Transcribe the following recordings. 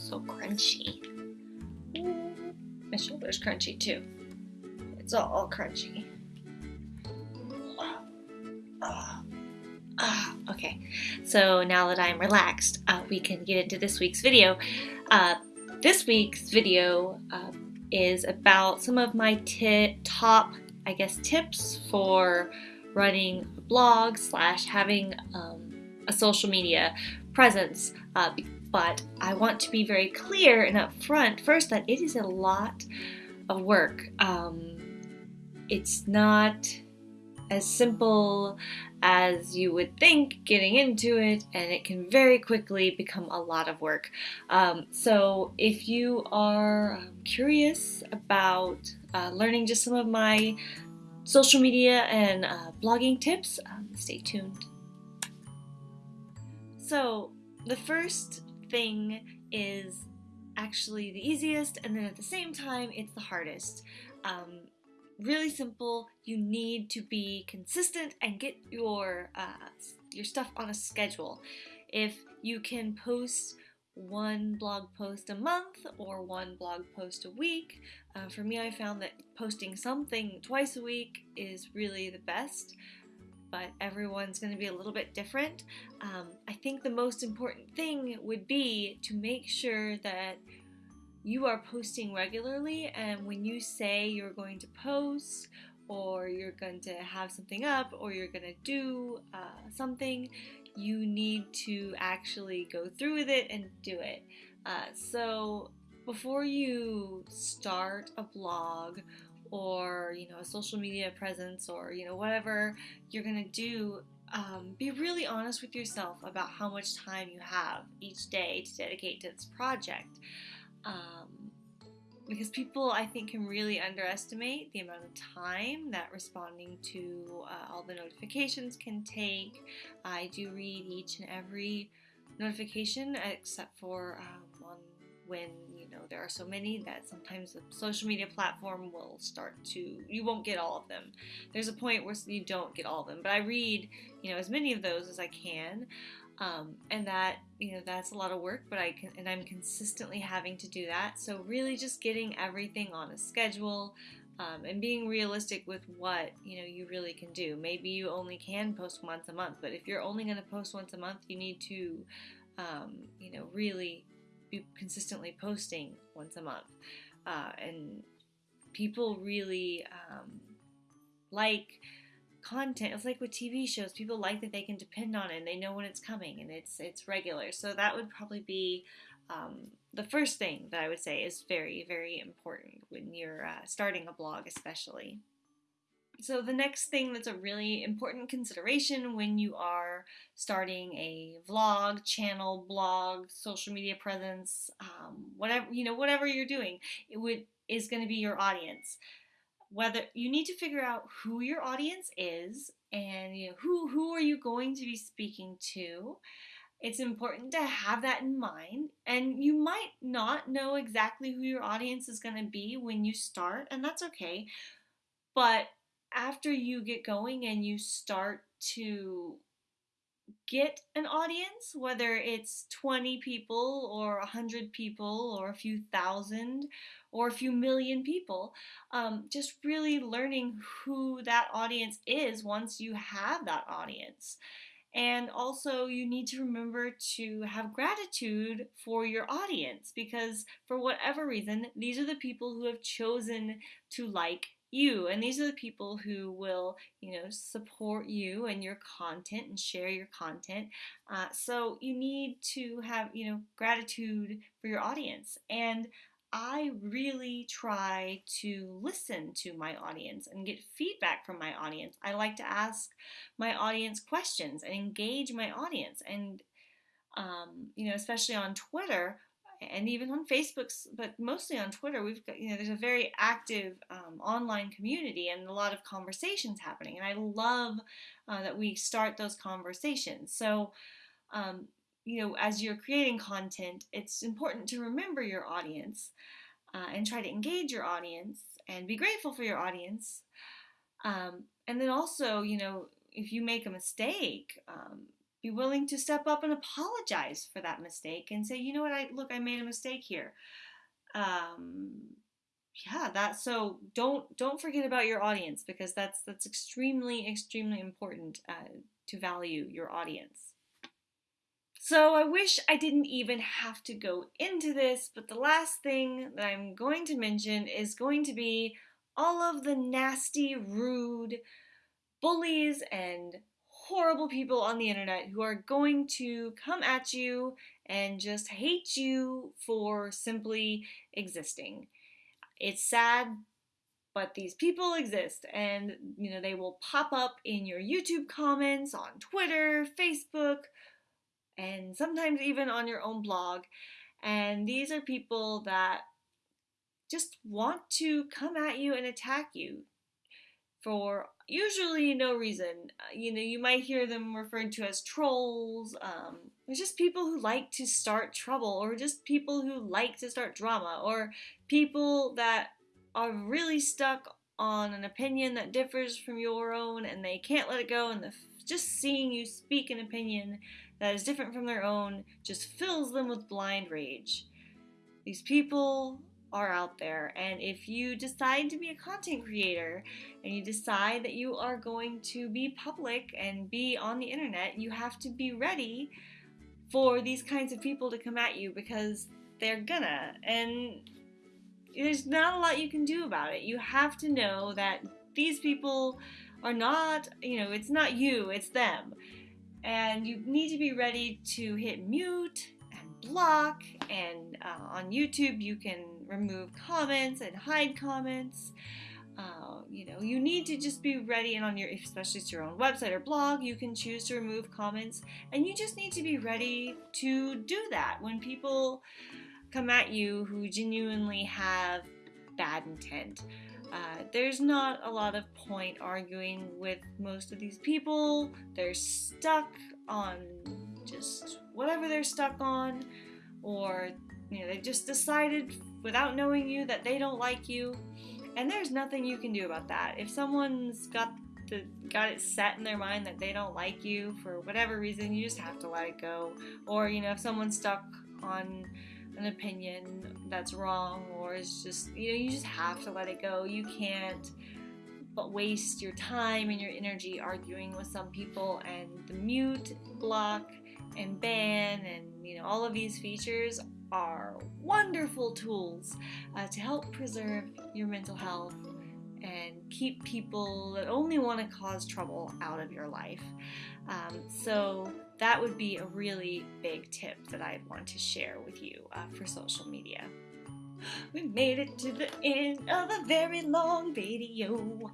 so crunchy. My shoulder's crunchy too. It's all crunchy. Ah, okay, so now that I'm relaxed, uh, we can get into this week's video. Uh, this week's video uh, is about some of my top, I guess, tips for running a blog slash having um, a social media presence. Uh, but I want to be very clear and upfront first that it is a lot of work. Um, it's not as simple as you would think getting into it, and it can very quickly become a lot of work. Um, so, if you are um, curious about uh, learning just some of my social media and uh, blogging tips, um, stay tuned. So, the first thing is actually the easiest, and then at the same time, it's the hardest. Um, really simple. You need to be consistent and get your uh, your stuff on a schedule. If you can post one blog post a month or one blog post a week, uh, for me, I found that posting something twice a week is really the best. But everyone's going to be a little bit different. Um, I think the most important thing would be to make sure that you are posting regularly and when you say you're going to post or you're going to have something up or you're going to do uh, something you need to actually go through with it and do it uh, so before you start a blog or you know a social media presence or you know whatever you're to do um, be really honest with yourself about how much time you have each day to dedicate to this project um, because people, I think, can really underestimate the amount of time that responding to uh, all the notifications can take. I do read each and every notification, except for um, on when you know there are so many that sometimes the social media platform will start to you won't get all of them. There's a point where you don't get all of them, but I read you know as many of those as I can. Um, and that you know that's a lot of work but i can and i'm consistently having to do that so really just getting everything on a schedule um, and being realistic with what you know you really can do maybe you only can post once a month but if you're only going to post once a month you need to um, you know really be consistently posting once a month. Uh, and people really um, like content. It's like with tv shows people like that they can depend on it and they know when it's coming and it's it's regular. So that would probably be um, the first thing that i would say is very very important when you're uh, starting a blog especially so the next thing that's a really important consideration when you are starting a vlog channel blog social media presence um, whatever you know whatever you're doing it would is going to be your audience. Whether you need to figure out who your audience is and you know who who are you going to be speaking to. It's important to have that in mind and you might not know exactly who your audience is going to be when you start and that's okay. But after you get going and you start to get an audience, whether it's 20 people or 100 people or a few thousand or a few million people, um, just really learning who that audience is once you have that audience. And also, you need to remember to have gratitude for your audience because, for whatever reason, these are the people who have chosen to like you and these are the people who will you know support you and your content and share your content uh, so you need to have you know gratitude for your audience and I really try to listen to my audience and get feedback from my audience. I like to ask my audience questions and engage my audience. And, um, you know, especially on Twitter, and even on Facebook, but mostly on Twitter, we've got, you know, there's a very active um, online community and a lot of conversations happening. And I love uh, that we start those conversations. So, um, you know, as you're creating content, it's important to remember your audience uh, and try to engage your audience and be grateful for your audience. Um, and then also, you know, if you make a mistake, um, be willing to step up and apologize for that mistake and say, you know what, I look, I made a mistake here. Um, yeah, that so don't don't forget about your audience because that's that's extremely extremely important uh, to value your audience. So I wish I didn't even have to go into this, but the last thing that I'm going to mention is going to be all of the nasty, rude bullies and horrible people on the internet who are going to come at you and just hate you for simply existing. It's sad, but these people exist and you know they will pop up in your YouTube comments on Twitter, Facebook, and sometimes even on your own blog. And these are people that just want to come at you and attack you for usually no reason. Uh, you know, you might hear them referred to as trolls. Um, there's just people who like to start trouble, or just people who like to start drama, or people that are really stuck on an opinion that differs from your own and they can't let it go, and the, just seeing you speak an opinion that is different from their own just fills them with blind rage. These people are out there. And if you decide to be a content creator and you decide that you are going to be public and be on the internet, you have to be ready for these kinds of people to come at you because they're gonna. And there's not a lot you can do about it. You have to know that these people are not, you know, it's not you, it's them. And you need to be ready to hit mute and block. And uh, on YouTube, you can remove comments and hide comments. Uh, you know, you need to just be ready, and on your, especially it's your own website or blog, you can choose to remove comments, and you just need to be ready to do that when people come at you who genuinely have bad intent. Uh, there's not a lot of point arguing with most of these people. They're stuck on just whatever they're stuck on, or you know, they just decided without knowing you that they don't like you, and there's nothing you can do about that. If someone's got the got it set in their mind that they don't like you for whatever reason, you just have to let it go. Or you know, if someone's stuck on an opinion that's wrong, or is just you know, you just have to let it go. You can't but waste your time and your energy arguing with some people and the mute block and ban and you know all of these features are wonderful tools uh, to help preserve your mental health and keep people that only want to cause trouble out of your life. Um, so, that would be a really big tip that I'd want to share with you uh, for social media. We made it to the end of a very long video.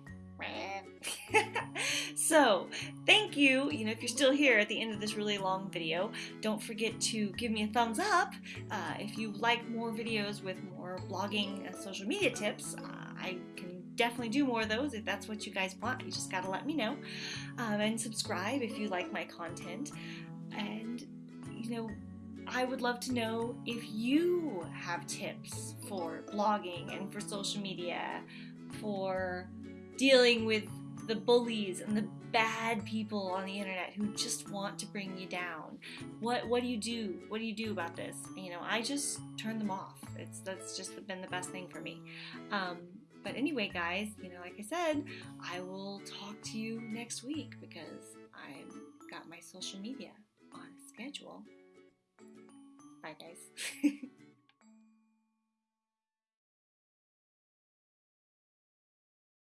so, thank you. You know, if you're still here at the end of this really long video, don't forget to give me a thumbs up. Uh, if you like more videos with more blogging and social media tips, uh, I can definitely do more of those if that's what you guys want. You just gotta let me know. Um, and subscribe if you like my content. And, you know, I would love to know if you have tips for blogging and for social media, for dealing with the bullies and the bad people on the internet who just want to bring you down. What what do you do? What do you do about this? You know, I just turn them off. It's that's just been the best thing for me. Um, but anyway, guys, you know, like I said, I will talk to you next week because I've got my social media on schedule. Bye, guys.